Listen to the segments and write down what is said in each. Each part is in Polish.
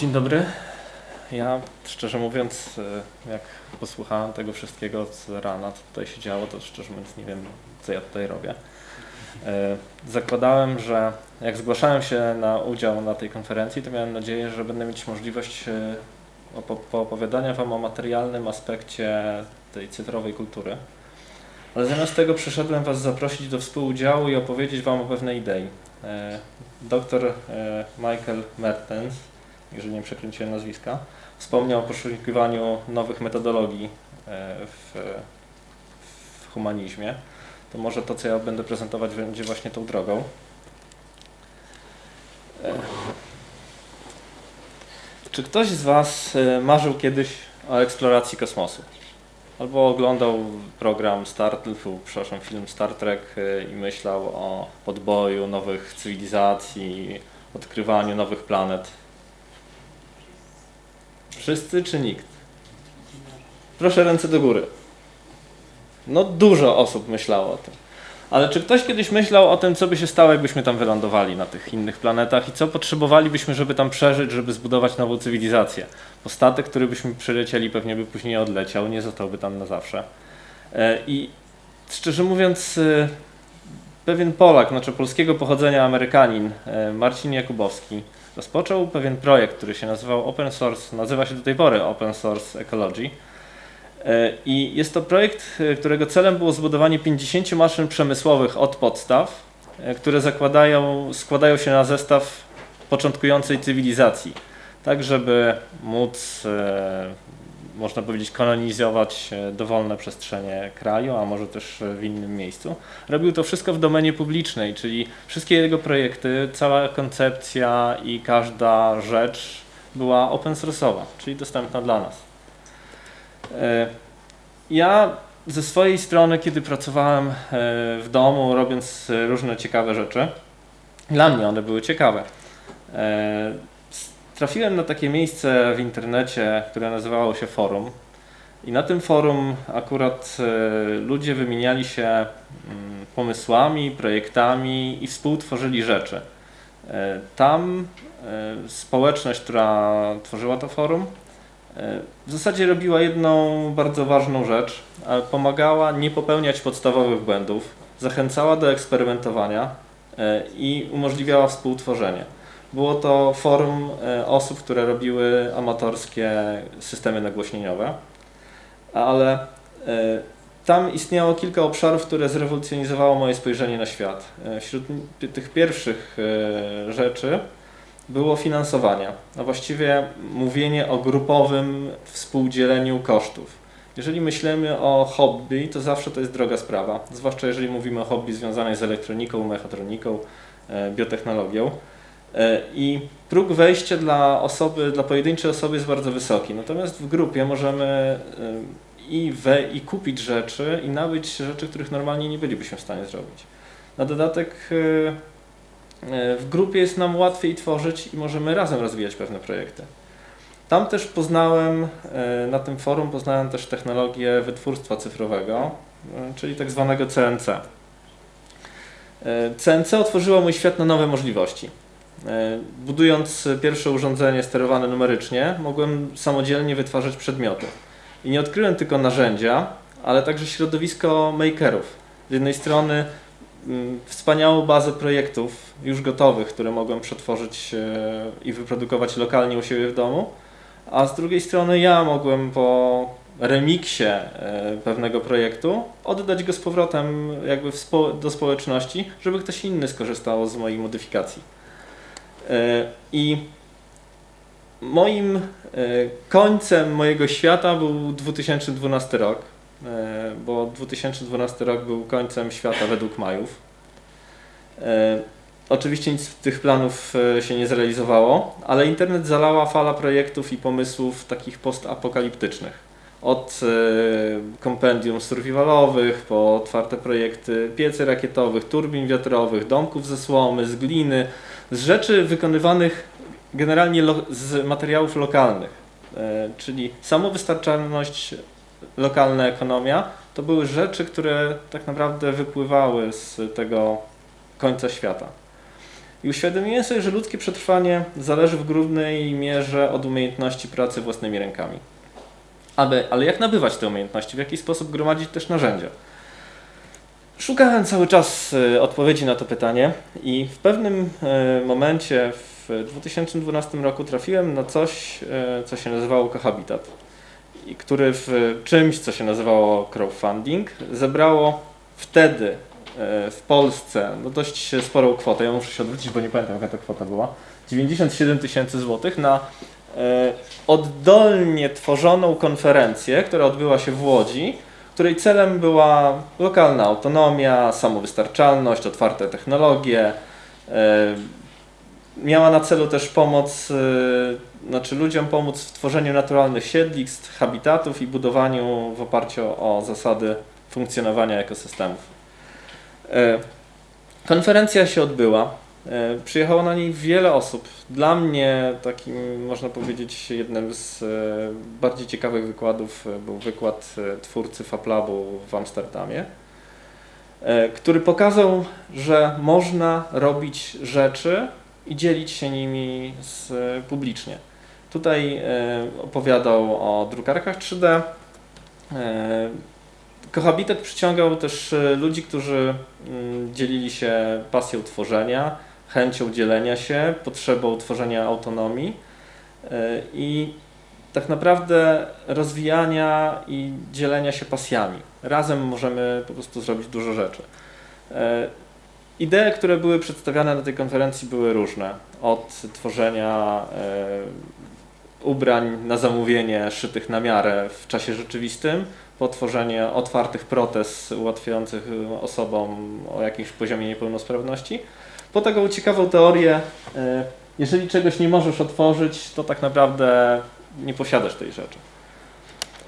Dzień dobry. Ja szczerze mówiąc, e, jak posłuchałem tego wszystkiego z rana, co tutaj się działo, to szczerze mówiąc nie wiem, co ja tutaj robię. E, zakładałem, że jak zgłaszałem się na udział na tej konferencji, to miałem nadzieję, że będę mieć możliwość e, poopowiadania Wam o materialnym aspekcie tej cyfrowej kultury. Ale zamiast tego przyszedłem Was zaprosić do współudziału i opowiedzieć Wam o pewnej idei. Doktor Michael Mertens jeżeli nie przekręciłem nazwiska, wspomniał o poszukiwaniu nowych metodologii e, w, w humanizmie. To może to, co ja będę prezentować, będzie właśnie tą drogą. E, czy ktoś z Was e, marzył kiedyś o eksploracji kosmosu? Albo oglądał program Star, przepraszam, film Star Trek i myślał o podboju nowych cywilizacji, odkrywaniu nowych planet. Wszyscy czy nikt? Proszę ręce do góry. No dużo osób myślało o tym. Ale czy ktoś kiedyś myślał o tym, co by się stało, jakbyśmy tam wylądowali na tych innych planetach i co potrzebowalibyśmy, żeby tam przeżyć, żeby zbudować nową cywilizację? Bo statek, który byśmy przylecieli, pewnie by później odleciał, nie zostałby tam na zawsze. E, I szczerze mówiąc, e, pewien Polak, znaczy polskiego pochodzenia Amerykanin, e, Marcin Jakubowski, rozpoczął pewien projekt, który się nazywał Open Source, nazywa się do tej pory Open Source Ecology. E, I jest to projekt, e, którego celem było zbudowanie 50 maszyn przemysłowych od podstaw, e, które zakładają, składają się na zestaw początkującej cywilizacji, tak żeby móc można powiedzieć, kolonizować dowolne przestrzenie kraju, a może też w innym miejscu. Robił to wszystko w domenie publicznej, czyli wszystkie jego projekty, cała koncepcja i każda rzecz była open source'owa, czyli dostępna dla nas. E, ja ze swojej strony, kiedy pracowałem e, w domu, robiąc różne ciekawe rzeczy, dla mnie one były ciekawe. Trafiłem na takie miejsce w internecie, które nazywało się forum. I na tym forum akurat e, ludzie wymieniali się mm, pomysłami, projektami i współtworzyli rzeczy. E, tam e, społeczność, która tworzyła to forum, w zasadzie robiła jedną bardzo ważną rzecz. Pomagała nie popełniać podstawowych błędów, zachęcała do eksperymentowania i umożliwiała współtworzenie. Było to forum e, osób, które robiły amatorskie systemy nagłośnieniowe, ale e, tam istniało kilka obszarów, które zrewolucjonizowało moje spojrzenie na świat. E, wśród tych pierwszych rzeczy było finansowanie, a właściwie mówienie o grupowym współdzieleniu kosztów. Jeżeli myślimy o hobby, to zawsze to jest droga sprawa, zwłaszcza jeżeli mówimy o hobby związanej z elektroniką, mechatroniką, biotechnologią. E, I próg wejścia dla osoby, dla pojedynczej osoby jest bardzo wysoki. Natomiast w grupie możemy e, i, we, i kupić rzeczy, i nabyć rzeczy, których normalnie nie bylibyśmy w stanie zrobić. Na dodatek e, w grupie jest nam łatwiej tworzyć i możemy razem rozwijać pewne projekty. Tam też poznałem, na tym forum poznałem też technologię wytwórstwa cyfrowego, czyli tak zwanego CNC. CNC otworzyło mój świat na nowe możliwości. E, budując pierwsze urządzenie sterowane numerycznie, mogłem samodzielnie wytwarzać przedmioty. I nie odkryłem tylko narzędzia, ale także środowisko makerów. Z jednej strony mm, wspaniałą bazę projektów już gotowych, które mogłem przetworzyć e, i wyprodukować lokalnie u siebie w domu, a z drugiej strony ja mogłem po remiksie e, pewnego projektu oddać go z powrotem jakby do społeczności, żeby ktoś inny skorzystał z mojej modyfikacji. E, I moim e, końcem mojego świata był 2012 rok, e, bo 2012 rok był końcem świata według Majów. Oczywiście nic z tych planów się nie zrealizowało, ale internet zalała fala projektów i pomysłów takich postapokaliptycznych. Od kompendium survivalowych, po otwarte projekty piecy rakietowych, turbin wiatrowych, domków ze słomy, z gliny, z rzeczy wykonywanych generalnie z materiałów lokalnych, e, czyli samowystarczalność, lokalna ekonomia, to były rzeczy, które tak naprawdę wypływały z tego końca świata. I uświadomiłem sobie, że ludzkie przetrwanie zależy w głównej mierze od umiejętności pracy własnymi rękami. Ale, ale jak nabywać te umiejętności? W jaki sposób gromadzić też narzędzia? Szukałem cały czas e, odpowiedzi na to pytanie i w pewnym e, momencie w 2012 roku trafiłem na coś, e, co się nazywało Cohabitat, i który w czymś, co się nazywało crowdfunding, zebrało wtedy w Polsce no dość sporą kwotę. Ja muszę się odwrócić, bo nie pamiętam jaka to kwota była. 97 tysięcy złotych na oddolnie tworzoną konferencję, która odbyła się w Łodzi której celem była lokalna autonomia, samowystarczalność, otwarte technologie. E, miała na celu też pomoc, e, znaczy ludziom pomóc w tworzeniu naturalnych siedlisk, habitatów i budowaniu w oparciu o zasady funkcjonowania ekosystemów. E, konferencja się odbyła. E, przyjechało na niej wiele osób. Dla mnie takim, można powiedzieć, jednym z e, bardziej ciekawych wykładów e, był wykład twórcy FabLabu w Amsterdamie, który pokazał, że można robić rzeczy i dzielić się nimi z, publicznie. Tutaj opowiadał o drukarkach 3D. Kohabitat przyciągał też ludzi, którzy mm, dzielili się pasją tworzenia, chęcią dzielenia się, potrzebą tworzenia autonomii e, i tak naprawdę rozwijania i dzielenia się pasjami. Razem możemy po prostu zrobić dużo rzeczy. E, idee, które były przedstawiane na tej konferencji były różne. Od tworzenia e, ubrań na zamówienie szytych na miarę w czasie rzeczywistym, po tworzenie otwartych protez ułatwiających osobom o jakimś poziomie niepełnosprawności, po taką ciekawą teorię, e, jeżeli czegoś nie możesz otworzyć, to tak naprawdę nie posiadasz tej rzeczy.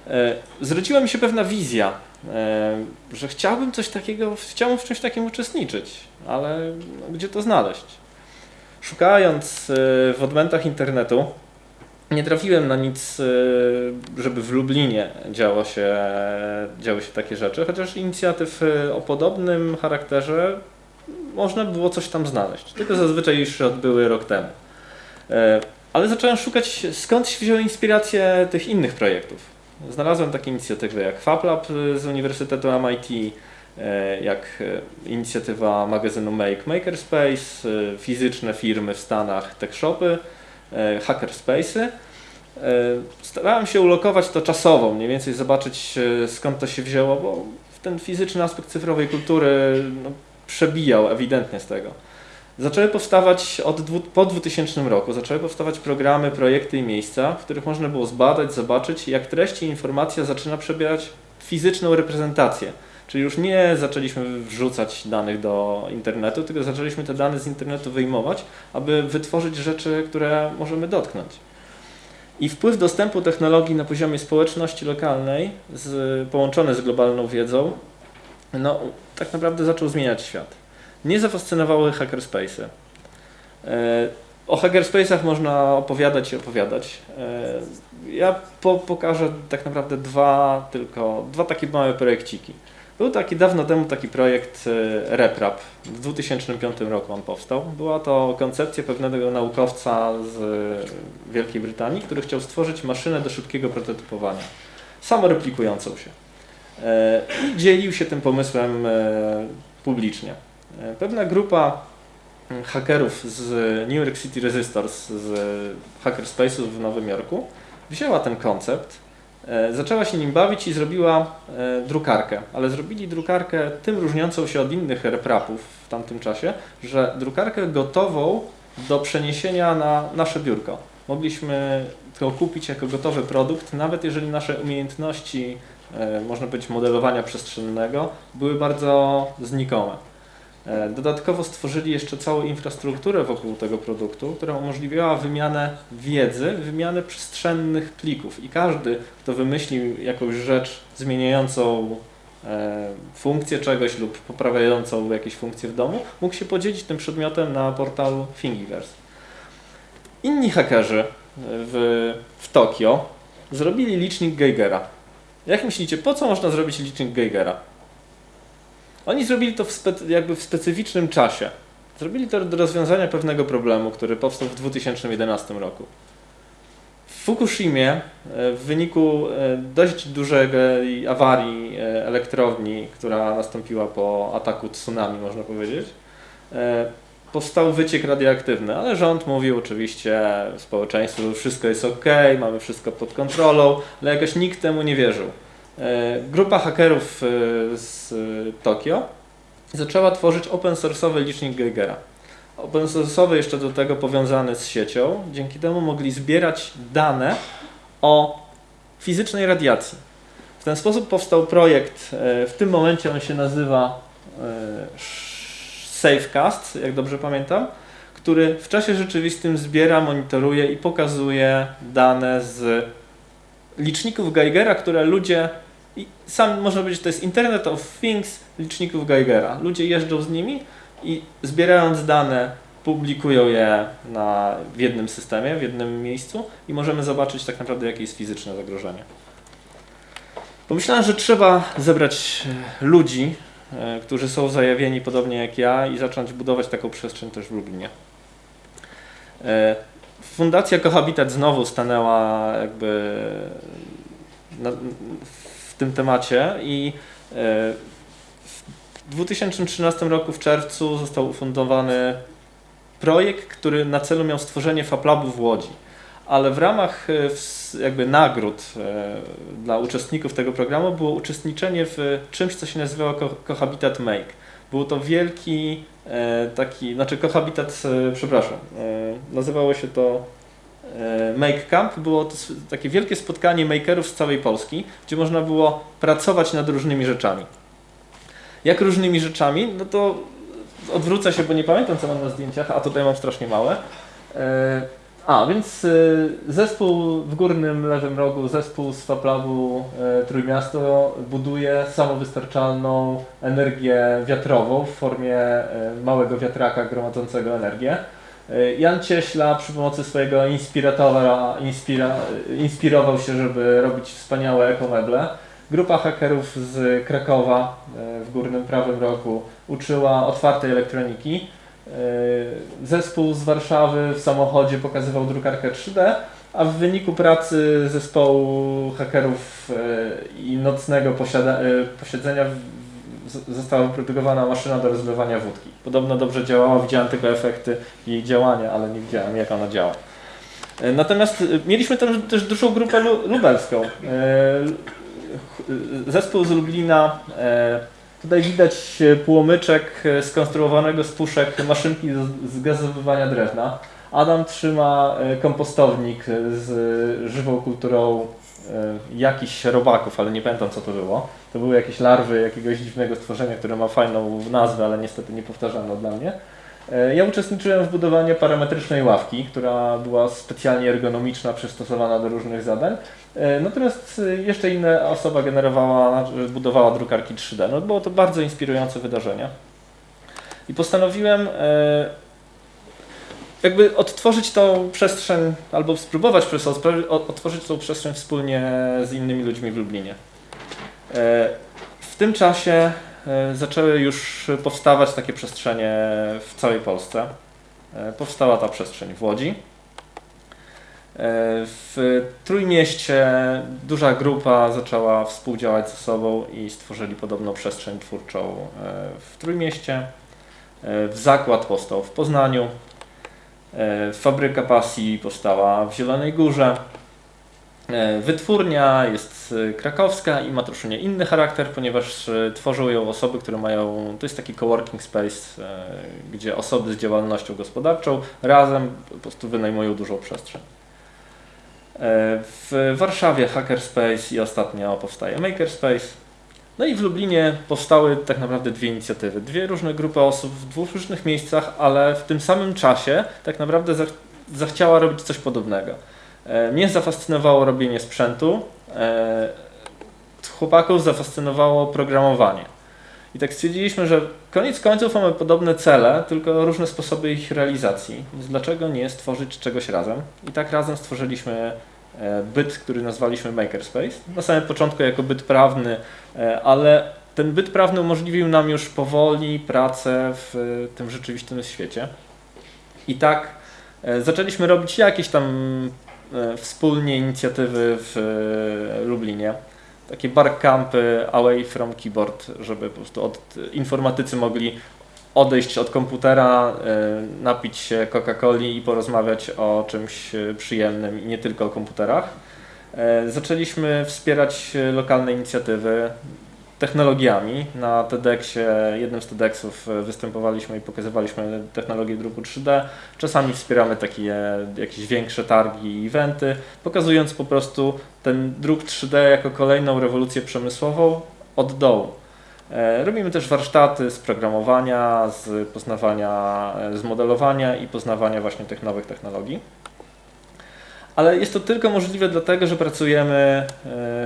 E, zwróciła mi się pewna wizja, e, że chciałbym coś takiego, chciałbym w czymś takim uczestniczyć, ale no, gdzie to znaleźć? Szukając w odmętach internetu, nie trafiłem na nic, żeby w Lublinie działo się, działy się takie rzeczy, chociaż inicjatyw o podobnym charakterze można było coś tam znaleźć. Tylko zazwyczaj już się odbyły rok temu. E, ale zacząłem szukać, skąd się wzięły inspiracje tych innych projektów. Znalazłem takie inicjatywy jak FabLab z Uniwersytetu MIT, e, jak e, inicjatywa magazynu Make Makerspace, fizyczne firmy w Stanach, tech shopy, hackerspace'y. Starałem się ulokować to czasowo, mniej więcej zobaczyć skąd to się wzięło, bo ten fizyczny aspekt cyfrowej kultury no, przebijał ewidentnie z tego. Zaczęły powstawać od po 2000 roku, zaczęły powstawać programy, projekty i miejsca, w których można było zbadać, zobaczyć, jak treści i informacja zaczyna przebierać fizyczną reprezentację. Czyli już nie zaczęliśmy wrzucać danych do internetu, tylko zaczęliśmy te dane z internetu wyjmować, aby wytworzyć rzeczy, które możemy dotknąć. I wpływ dostępu technologii na poziomie społeczności lokalnej, z, połączony z globalną wiedzą, no, tak naprawdę zaczął zmieniać świat. Nie zafascynowały hackerspace'y. E, o hackerspace'ach można opowiadać i opowiadać. E, ja po, pokażę tak naprawdę dwa tylko, dwa takie małe projekciki. Był taki dawno temu taki projekt e, RepRap. W 2005 roku on powstał. Była to koncepcja pewnego naukowca z Wielkiej Brytanii, który chciał stworzyć maszynę do szybkiego prototypowania, samoreplikującą się. E, i dzielił się tym pomysłem e, publicznie. E, pewna grupa mm, hakerów z New York City Resistors, z hackerspace'ów w Nowym Jorku, wzięła ten koncept, zaczęła się nim bawić i zrobiła drukarkę, ale zrobili drukarkę tym różniącą się od innych reprapów w tamtym czasie, że drukarkę gotową do przeniesienia na nasze biurko. Mogliśmy to kupić jako gotowy produkt, nawet jeżeli nasze umiejętności można powiedzieć, modelowania przestrzennego były bardzo znikome. E, dodatkowo stworzyli jeszcze całą infrastrukturę wokół tego produktu, która umożliwiała wymianę wiedzy, wymianę przestrzennych plików i każdy, kto wymyślił jakąś rzecz zmieniającą e, funkcję czegoś lub poprawiającą jakieś funkcje w domu, mógł się podzielić tym przedmiotem na portalu Thingiverse. Inni hakerzy w, w Tokio zrobili licznik Geigera. Jak myślicie, po co można zrobić licznik Geigera? Oni zrobili to w jakby w specyficznym czasie. Zrobili to do rozwiązania pewnego problemu, który powstał w 2011 roku. W Fukushimie e, w wyniku e, dość dużej awarii e, elektrowni, która nastąpiła po ataku tsunami, można powiedzieć, powstał wyciek radioaktywny, ale rząd mówił oczywiście społeczeństwu, że wszystko jest ok, mamy wszystko pod kontrolą, ale jakoś nikt temu nie wierzył. Grupa hakerów z Tokio zaczęła tworzyć open source'owy licznik Geigera. Open source'owy jeszcze do tego powiązany z siecią. Dzięki temu mogli zbierać dane o fizycznej radiacji. W ten sposób powstał projekt, e, w tym momencie on się nazywa e, Safecast, jak dobrze pamiętam, który w czasie rzeczywistym zbiera, monitoruje i pokazuje dane z liczników Geigera, które ludzie sam można powiedzieć, to jest Internet of Things liczników Geigera. Ludzie jeżdżą z nimi i zbierając dane publikują je na, w jednym systemie, w jednym miejscu i możemy zobaczyć tak naprawdę jakie jest fizyczne zagrożenie. Pomyślałem, że trzeba zebrać e, ludzi, którzy są zajawieni podobnie jak ja i zacząć budować taką przestrzeń też w Lublinie. E, Fundacja Cohabitat znowu stanęła jakby w tym temacie i w 2013 roku w czerwcu został ufundowany projekt, który na celu miał stworzenie FabLabu w Łodzi. Ale w ramach e, jakby nagród e, dla uczestników tego programu było uczestniczenie w czymś, co się nazywało Cohabitat Make. Był to wielki e, taki, znaczy Cohabitat, przepraszam, nazywało się to Make Camp. Było to takie wielkie spotkanie makerów z całej Polski, gdzie można było pracować nad różnymi rzeczami. Jak różnymi rzeczami? No to odwrócę się, bo nie pamiętam co mam na zdjęciach, a tutaj mam strasznie małe. A, więc e, zespół w górnym lewym rogu, zespół z Faplabu e, Trójmiasto buduje samowystarczalną energię wiatrową w formie małego wiatraka gromadzącego energię. Jan Cieśla przy pomocy swojego inspiratora inspira, inspirował się, żeby robić wspaniałe ekomeble. Grupa hakerów z Krakowa w górnym prawym rogu uczyła otwartej elektroniki. E, zespół z Warszawy w samochodzie pokazywał drukarkę 3D, a w wyniku pracy zespołu hakerów e, i nocnego posiedzenia została wyprodukowana maszyna do rozlewania wódki. Podobno dobrze działała, widziałem tylko efekty jej działania, ale nie widziałem jak ona działa. Natomiast mieliśmy też dużą grupę lubelską zespół z Lublina. E, tutaj widać płomyczek skonstruowanego z puszek maszynki z gazowywania drewna. Adam trzyma e, kompostownik z żywą kulturą e, jakichś robaków, ale nie pamiętam co to było. To były jakieś larwy jakiegoś dziwnego stworzenia, które ma fajną nazwę, ale niestety niepowtarzalną dla mnie. Ja uczestniczyłem w budowaniu parametrycznej ławki, która była specjalnie ergonomiczna, przystosowana do różnych zadań. E, natomiast e, jeszcze inna osoba generowała, budowała drukarki 3D. No, było to bardzo inspirujące wydarzenie. I postanowiłem e, jakby odtworzyć tą przestrzeń, albo spróbować otworzyć tą przestrzeń wspólnie z innymi ludźmi w Lublinie. W tym czasie zaczęły już powstawać takie przestrzenie w całej Polsce. Powstała ta przestrzeń w Łodzi, E, w Trójmieście duża grupa zaczęła współdziałać ze sobą i stworzyli podobną przestrzeń twórczą e, w Trójmieście. E, w zakład powstał w Poznaniu. Fabryka pasji powstała w Zielonej Górze. Wytwórnia jest krakowska i ma troszkę inny charakter, ponieważ tworzą ją osoby, które mają, to jest taki coworking space, gdzie osoby z działalnością gospodarczą razem po prostu wynajmują dużą przestrzeń. E, w Warszawie Hackerspace i ostatnio powstaje Makerspace. No i w Lublinie powstały tak naprawdę dwie inicjatywy. Dwie różne grupy osób w dwóch różnych miejscach, ale w tym samym czasie tak naprawdę zachciała robić coś podobnego. E, mnie zafascynowało robienie sprzętu, e, chłopaków zafascynowało programowanie. I tak stwierdziliśmy, że koniec końców mamy podobne cele, tylko różne sposoby ich realizacji. Więc dlaczego nie stworzyć czegoś razem? I tak razem stworzyliśmy e, byt, który nazwaliśmy Makerspace. Na samym początku jako byt prawny, ale ten byt prawny umożliwił nam już powoli pracę w tym rzeczywistym świecie. I tak zaczęliśmy robić jakieś tam wspólnie inicjatywy w e, Lublinie. Takie barcampy away from keyboard, żeby po prostu od informatycy mogli odejść od komputera, e, napić się Coca-Coli i porozmawiać o czymś e, przyjemnym i nie tylko o komputerach. E, Zaczęliśmy wspierać e, lokalne inicjatywy technologiami. Na TEDxie, jednym z TEDxów e, występowaliśmy i pokazywaliśmy technologię druku 3D. Czasami wspieramy takie jakieś większe targi i eventy, pokazując po prostu ten druk 3D jako kolejną rewolucję przemysłową od dołu. E, Robimy też warsztaty z programowania, z poznawania, e, z modelowania i poznawania właśnie tych nowych technologii. Ale jest to tylko możliwe dlatego, że pracujemy e,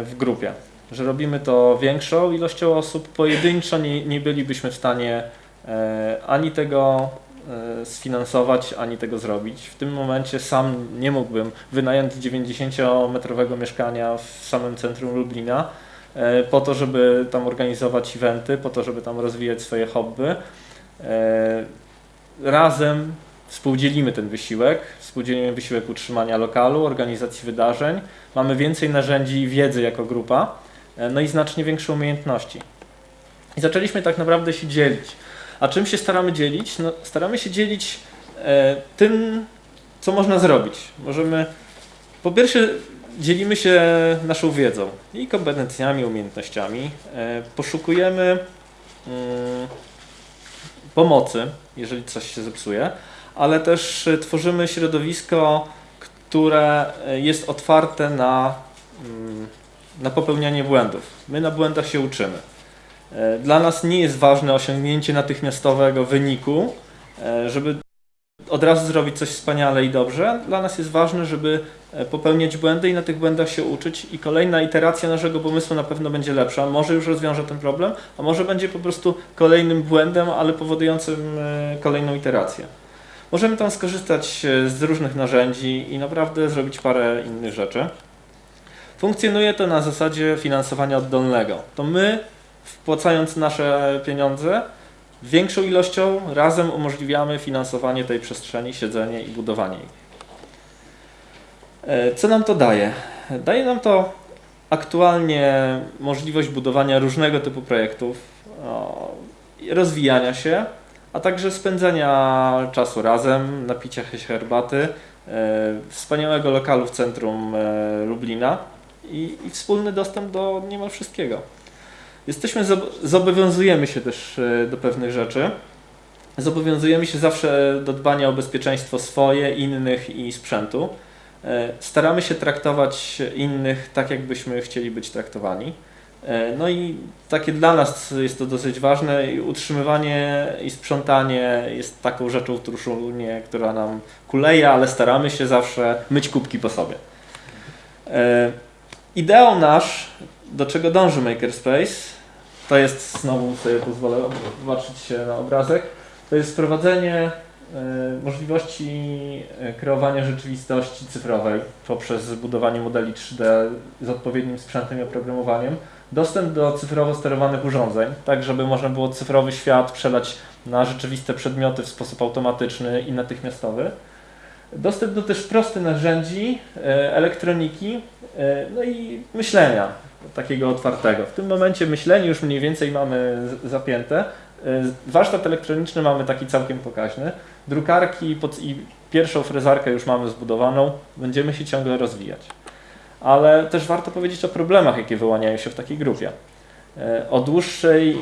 w grupie, że robimy to większą ilością osób. Pojedynczo nie, nie bylibyśmy w stanie e, ani tego e, sfinansować, ani tego zrobić. W tym momencie sam nie mógłbym wynająć 90-metrowego mieszkania w samym centrum Lublina e, po to, żeby tam organizować eventy, po to, żeby tam rozwijać swoje hobby. Razem współdzielimy ten wysiłek, współdzielimy wysiłek utrzymania lokalu, organizacji wydarzeń. Mamy więcej narzędzi i wiedzy jako grupa, no i znacznie większe umiejętności. I zaczęliśmy tak naprawdę się dzielić. A czym się staramy dzielić? No, staramy się dzielić e, tym, co można zrobić. Możemy, po pierwsze, dzielimy się naszą wiedzą i kompetencjami, umiejętnościami. E, poszukujemy mm, pomocy, jeżeli coś się zepsuje, ale też e, tworzymy środowisko, które e, jest otwarte na, mm, na popełnianie błędów. My na błędach się uczymy. E, Dla nas nie jest ważne osiągnięcie natychmiastowego wyniku, e, żeby od razu zrobić coś wspaniale i dobrze. Dla nas jest ważne, żeby e, popełniać błędy i na tych błędach się uczyć i kolejna iteracja naszego pomysłu na pewno będzie lepsza. Może już rozwiąże ten problem, a może będzie po prostu kolejnym błędem, ale powodującym kolejną iterację. Możemy tam skorzystać z różnych narzędzi i naprawdę zrobić parę innych rzeczy. Funkcjonuje to na zasadzie finansowania oddolnego. To my, wpłacając nasze pieniądze, większą ilością razem umożliwiamy finansowanie tej przestrzeni, siedzenie i budowanie jej. E, Co nam to daje? Daje nam to aktualnie możliwość budowania różnego typu projektów, rozwijania się, a także spędzania czasu razem, napicia się herbaty, e, wspaniałego lokalu w centrum e, Lublina i, i wspólny dostęp do niemal wszystkiego. Jesteśmy, zob- zobowiązujemy się też e, do pewnych rzeczy. Zobowiązujemy się zawsze do dbania o bezpieczeństwo swoje, innych i sprzętu. E, Staramy się traktować innych tak, jakbyśmy chcieli być traktowani. E, No i takie dla nas jest to dosyć ważne. Utrzymywanie i sprzątanie jest taką rzeczą w Truszunie, która nam kuleje, ale staramy się zawsze myć kubki po sobie. Ideał nasz, do czego dąży Makerspace, to jest, znowu sobie pozwolę zobaczyć się na obrazek, to jest wprowadzenie e, możliwości e, kreowania rzeczywistości cyfrowej poprzez zbudowanie modeli 3D z odpowiednim sprzętem i oprogramowaniem, dostęp do cyfrowo sterowanych urządzeń, tak żeby można było cyfrowy świat przelać na rzeczywiste przedmioty w sposób automatyczny i natychmiastowy. Dostęp do też prostych narzędzi, e, elektroniki, e, no i myślenia takiego otwartego. W tym momencie myślenie już mniej więcej mamy zapięte. E, Warsztat elektroniczny mamy taki całkiem pokaźny. Drukarki i pierwszą frezarkę już mamy zbudowaną. Będziemy się ciągle rozwijać. Ale też warto powiedzieć o problemach, jakie wyłaniają się w takiej grupie. O dłuższej,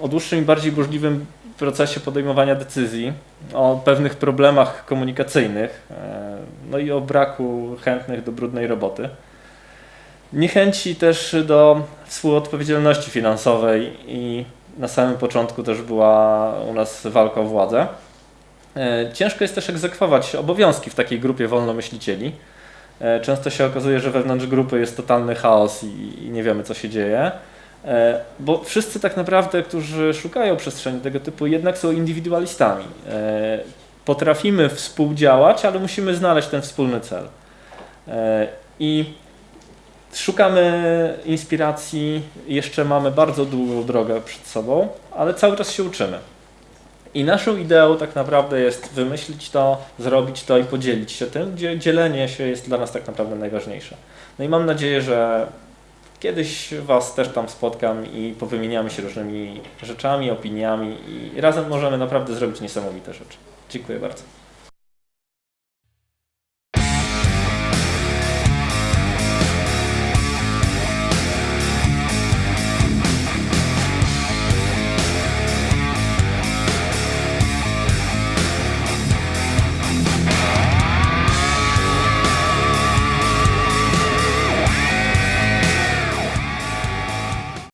o dłuższym i bardziej burzliwym procesie podejmowania decyzji, o pewnych problemach komunikacyjnych, e, no i o braku chętnych do brudnej roboty. Niechęci też do współodpowiedzialności finansowej i na samym początku też była u nas walka o władzę. E, Ciężko jest też egzekwować obowiązki w takiej grupie wolnomyślicieli. E, Często się okazuje, że wewnątrz grupy jest totalny chaos i, i nie wiemy, co się dzieje. E, Bo wszyscy tak naprawdę, którzy szukają przestrzeni tego typu, jednak są indywidualistami. E, Potrafimy współdziałać, ale musimy znaleźć ten wspólny cel. E, I Szukamy inspiracji, jeszcze mamy bardzo długą drogę przed sobą, ale cały czas się uczymy. I naszą ideą tak naprawdę jest wymyślić to, zrobić to i podzielić się tym, gdzie dzielenie się jest dla nas tak naprawdę najważniejsze. No i mam nadzieję, że kiedyś Was też tam spotkam i powymieniamy się różnymi rzeczami, opiniami i razem możemy naprawdę zrobić niesamowite rzeczy. Dziękuję bardzo.